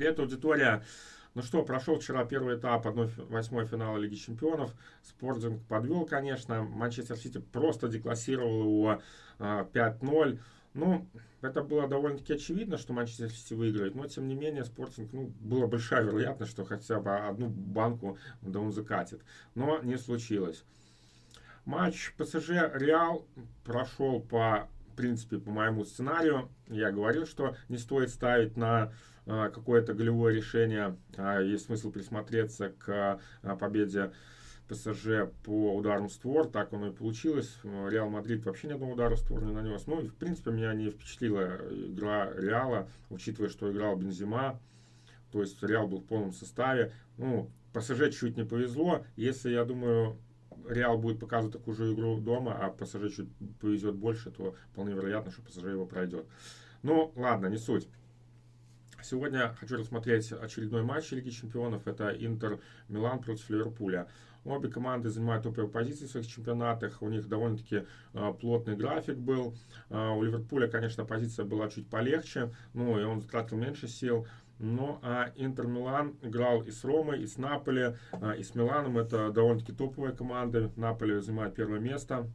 Привет, аудитория. Ну что, прошел вчера первый этап 1-8 финала Лиги Чемпионов. Спортинг подвел, конечно. Манчестер Сити просто деклассировал его 5-0. А, ну, это было довольно-таки очевидно, что Манчестер Сити выиграет, но тем не менее Спортинг, ну, была большая вероятность, что хотя бы одну банку да он закатит. Но не случилось. Матч ПСЖ Реал прошел по принципе, по моему сценарию. Я говорил, что не стоит ставить на а, какое-то голевое решение. А, есть смысл присмотреться к а, победе ПСЖ по ударам створ, так оно и получилось. Реал Мадрид вообще ни одного удара створ не нанес. Ну, в принципе, меня не впечатлила игра Реала, учитывая, что играл Бензема. То есть Реал был в полном составе. Ну, ПСЖ чуть не повезло. Если, я думаю, Реал будет показывать такую же игру дома, а ПСЖ чуть повезет больше, то вполне вероятно, что ПСЖ его пройдет. Ну, ладно, не суть. Сегодня хочу рассмотреть очередной матч Лиги Чемпионов. Это Интер Милан против Ливерпуля. Обе команды занимают топовые позиции в своих чемпионатах. У них довольно-таки э, плотный график был. Э, у Ливерпуля, конечно, позиция была чуть полегче, ну и он тратил меньше сил. Ну, а Интер Милан играл и с Ромой, и с Наполи, э, и с Миланом. Это довольно-таки топовые команды. Наполи занимает первое место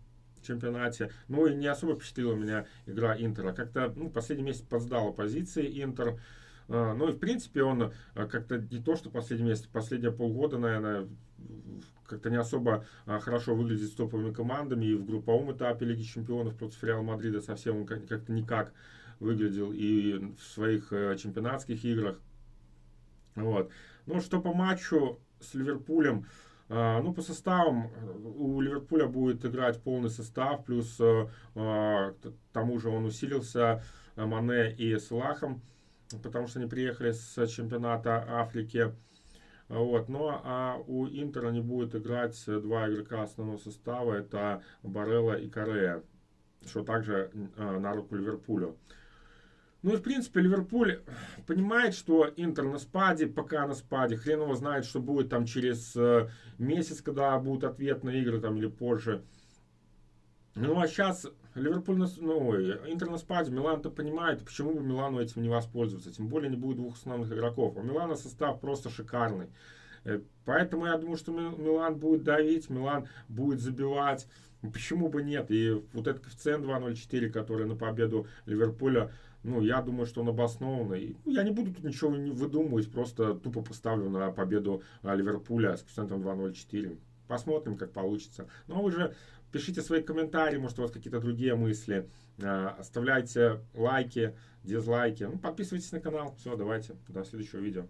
чемпионате. Ну и не особо впечатлила меня игра Интера. Как-то ну, последний месяц подсдала позиции Интер. А, ну и в принципе он а, как-то не то, что последний месяц, последние полгода, наверное, как-то не особо а, хорошо выглядит с топовыми командами. И в групповом этапе Лиги Чемпионов против Реал Мадрида совсем он как-то никак выглядел и в своих э, чемпионатских играх. Вот. Ну, что по матчу с Ливерпулем, ну, по составам у Ливерпуля будет играть полный состав, плюс э, к тому же он усилился Мане и Салахом потому что они приехали с чемпионата Африки. Вот. Ну а у Интера не будет играть два игрока основного состава, это Барелла и Корея, что также э, на руку Ливерпулю. Ну и в принципе Ливерпуль понимает, что Интер на спаде, пока на спаде, хрен его знает, что будет там через э, месяц, когда будут ответные игры там или позже. Ну а сейчас Ливерпуль, на, ну, Интер на спаде, Милан-то понимает, почему бы Милану этим не воспользоваться. Тем более не будет двух основных игроков. У Милана состав просто шикарный. Э, поэтому я думаю, что Милан будет давить, Милан будет забивать. Почему бы нет? И вот этот коэффициент 2.04, который на победу Ливерпуля, ну, я думаю, что он обоснованный. Ну, я не буду тут ничего не выдумывать, просто тупо поставлю на победу а, Ливерпуля с коэффициентом 2.04. Посмотрим, как получится. Но вы же пишите свои комментарии, может у вас какие-то другие мысли. А, оставляйте лайки, дизлайки. Ну, подписывайтесь на канал. Все, давайте, до следующего видео.